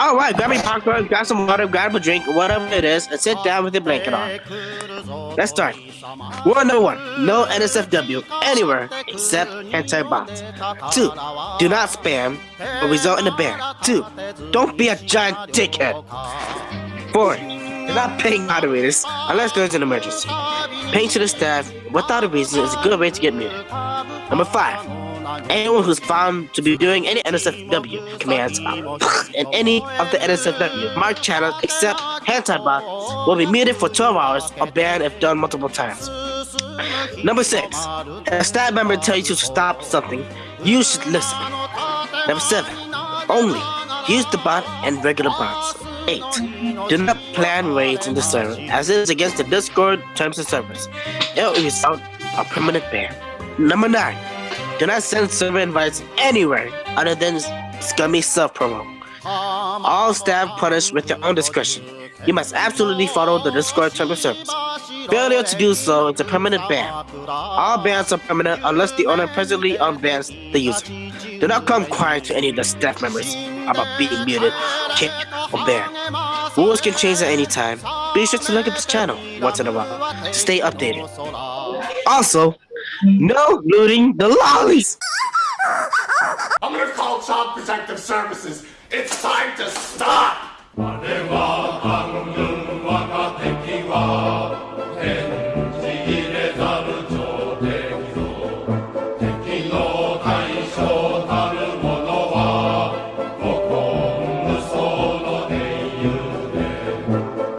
All right, grab your popcorn, grab some water, grab a drink, whatever it is, and sit down with your blanket on. Let's start. Rule number one: No NSFW anywhere except anti-bots. Two: Do not spam or result in a ban. Two: Don't be a giant dickhead. Four: Do not paying moderators unless there's an emergency. Paying to the staff without a reason is a good way to get muted. Number five: Anyone who's found to be doing any NSFW commands in any of the NSFW marked channels except Hantibot will be muted for 12 hours or banned if done multiple times. Number 6. If a staff member tells you to stop something, you should listen. Number 7. Only use the bot and regular bots. 8. Do not plan raids in the server, as it is against the Discord terms of service. It will result a permanent ban. Number 9. Do not send server invites anywhere other than scummy self promo. All staff punished with their own discretion. You must absolutely follow the Discord terms of service. Failure to do so is a permanent ban. All bans are permanent unless the owner presently unbans the user. Do not come crying to any of the staff members about being muted, kicked, or banned. Rules can change at any time. Be sure to look at this channel once in a while to stay updated. Also, no looting the lollies! I'm gonna call Child Protective Services. It's time to stop!